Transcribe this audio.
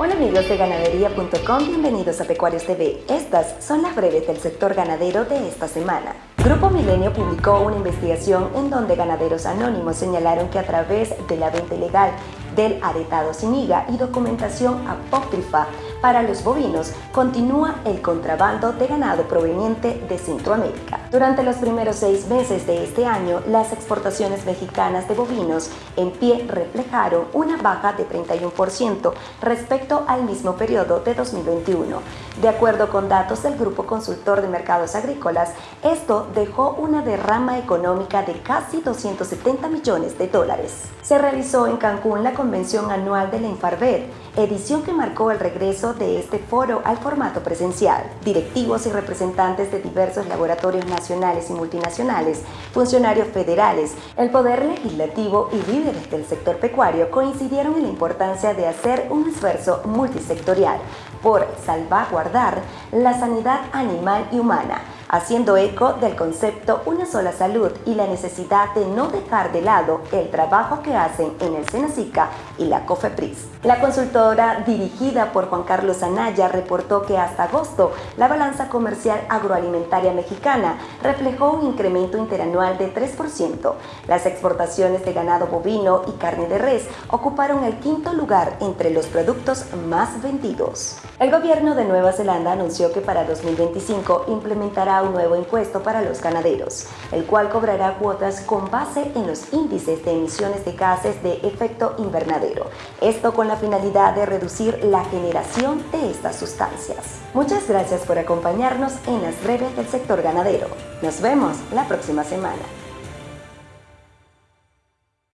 Hola amigos de ganadería.com, bienvenidos a Pecuarios TV. Estas son las breves del sector ganadero de esta semana. Grupo Milenio publicó una investigación en donde ganaderos anónimos señalaron que a través de la venta ilegal del aretado sin higa y documentación apócrifa para los bovinos, continúa el contrabando de ganado proveniente de Centroamérica. Durante los primeros seis meses de este año, las exportaciones mexicanas de bovinos en pie reflejaron una baja de 31% respecto al mismo periodo de 2021. De acuerdo con datos del Grupo Consultor de Mercados Agrícolas, esto dejó una derrama económica de casi 270 millones de dólares. Se realizó en Cancún la convención anual de la Infarvet, edición que marcó el regreso de este foro al formato presencial. Directivos y representantes de diversos laboratorios nacionales y multinacionales, funcionarios federales, el Poder Legislativo y líderes del sector pecuario coincidieron en la importancia de hacer un esfuerzo multisectorial por salvaguardar la sanidad animal y humana, haciendo eco del concepto Una sola salud y la necesidad de no dejar de lado el trabajo que hacen en el Senacica y la COFEPRIS. La consultora dirigida por Juan Carlos Anaya reportó que hasta agosto la balanza comercial agroalimentaria mexicana reflejó un incremento interanual de 3%. Las exportaciones de ganado bovino y carne de res ocuparon el quinto lugar entre los productos más vendidos. El gobierno de Nueva Zelanda anunció que para 2025 implementará un nuevo impuesto para los ganaderos, el cual cobrará cuotas con base en los índices de emisiones de gases de efecto invernadero. Esto con la finalidad de reducir la generación de estas sustancias. Muchas gracias por acompañarnos en las breves del sector ganadero. Nos vemos la próxima semana.